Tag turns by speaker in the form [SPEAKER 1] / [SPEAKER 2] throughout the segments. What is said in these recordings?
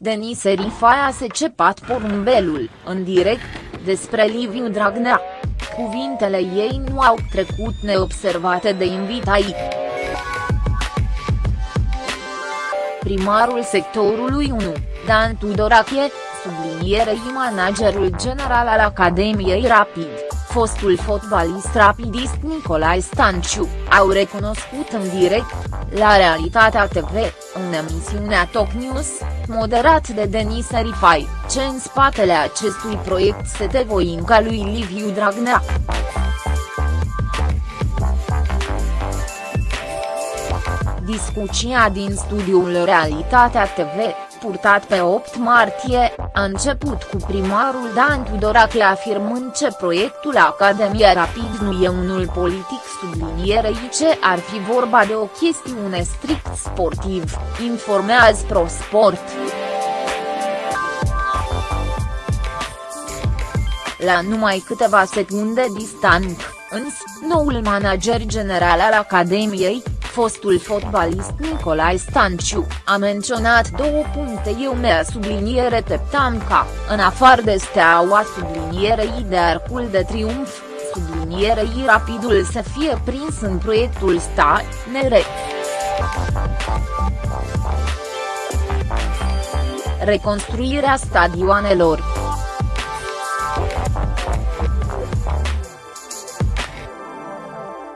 [SPEAKER 1] Denise Rifaia se cepat porumbelul, în direct, despre Liviu Dragnea. Cuvintele ei nu au trecut neobservate de invitai. Primarul sectorului 1, Dan Tudorache, sublinierei managerul general al Academiei Rapid, fostul fotbalist rapidist Nicolae Stanciu, au recunoscut în direct, la Realitatea TV, în emisiunea Top News, moderat de Denis Rifai, ce în spatele acestui proiect se te voinca lui Liviu Dragnea. Discuția din studiul Realitatea TV, purtat pe 8 martie, a început cu primarul Dan Tudorache afirmând că proiectul Academia Rapid nu e unul politic sublinierei ce ar fi vorba de o chestiune strict sportiv, informează ProSport. La numai câteva secunde distant, însă, noul manager general al Academiei, fostul fotbalist Nicolae Stanciu, a menționat două puncte eu mea subliniere teptam ca, în afară de steaua sublinierei de arcul de triumf, sublinierei rapidul să fie prins în proiectul sta, nere. Reconstruirea stadioanelor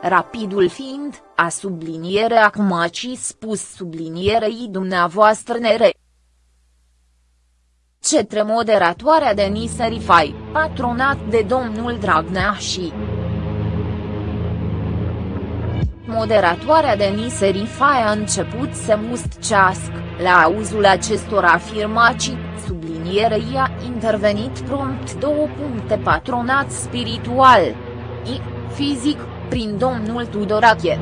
[SPEAKER 1] rapidul fiind, a subliniere acum aci spus sublinierei dumneavoastră nere. Cetre moderatoarea Denise Rifai, patronat de domnul Dragnea și Moderatoarea Denise Rifai a început să mustcească, la auzul acestor afirmații, sublinierei a intervenit prompt două puncte patronat spiritual. I, fizic, prin domnul Tudorache.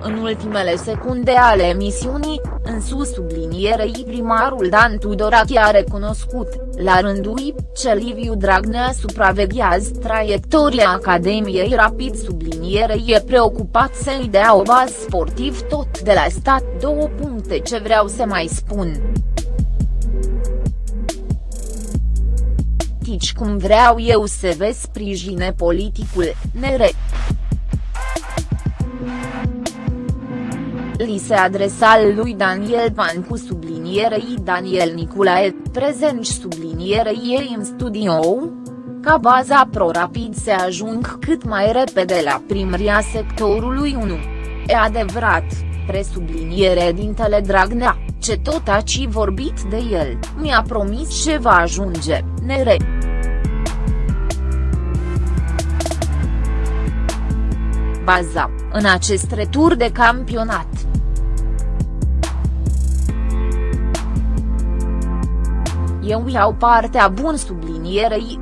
[SPEAKER 1] În ultimele secunde ale emisiunii, în sus sublinierei primarul Dan Tudorache a recunoscut, la rândul lui, ce Liviu Dragnea supraveghează traiectoria Academiei Rapid sublinierei e preocupat să-i dea o bază sportiv tot de la stat două puncte ce vreau să mai spun. Politici cum vreau eu să vă sprijine politicul, nere. Li se adresa lui Daniel Pan cu sublinierei Daniel Niculae, prezent sublinierei ei în studio, ca baza pro-rapid se ajung cât mai repede la primria sectorului 1. E adevărat, presubliniere dintele Dragnea, ce tot aci vorbit de el, mi-a promis ce va ajunge, nere. Baza, în acest retur de campionat. Eu iau partea bun sublinierei,